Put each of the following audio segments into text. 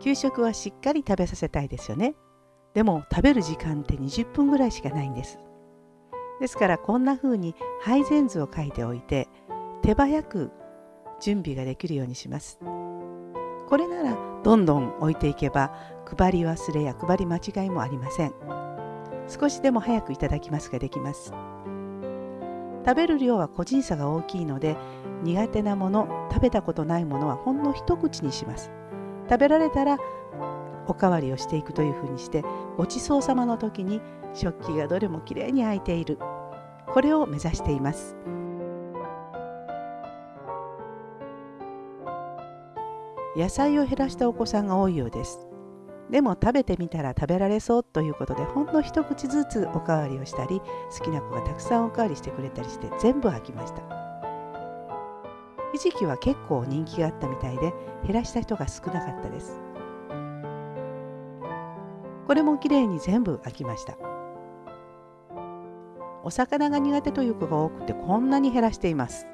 給食はしっかり食べさせたいですよね。でも食べる時間って20分ぐらいしかないんです。ですからこんな風に配膳図を書いておいて手早く準備ができるようにします。これならどんどん置いていけば配り忘れや配り間違いもありません。少しでも早くいただきますができます。食べる量は個人差が大きいので苦手なもの食べたことないものはほんの一口にします。食べられたらおかわりをしていくというふうにしてごちそうさまの時に食器がどれもきれいに空いている。これを目指しています。野菜を減らしたお子さんが多いようです。でも食べてみたら食べられそうということでほんの一口ずつおかわりをしたり好きな子がたくさんおかわりしてくれたりして全部飽きました。ひじきは結構人気があったみたいで減らした人が少なかったです。これもきれいに全部飽きました。お魚が苦手という子が多くてこんなに減らしています。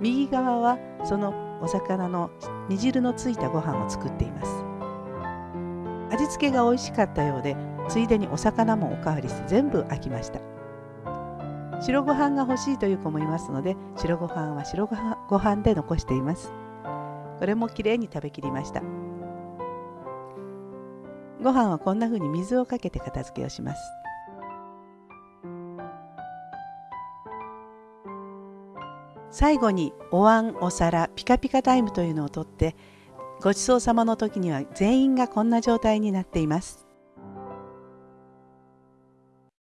右側はそのお魚の煮汁のついたご飯を作っています。味付けが美味しかったようでついでにお魚もおかわりして全部飽きました。白ご飯が欲しいという子もいますので白ご飯は白ご飯で残しています。これもきれいに食べきりました。ご飯はこんな風に水をかけて片付けをします。最後にお椀お皿ピカピカタイムというのをとってごちそうさまの時には全員がこんな状態になっています。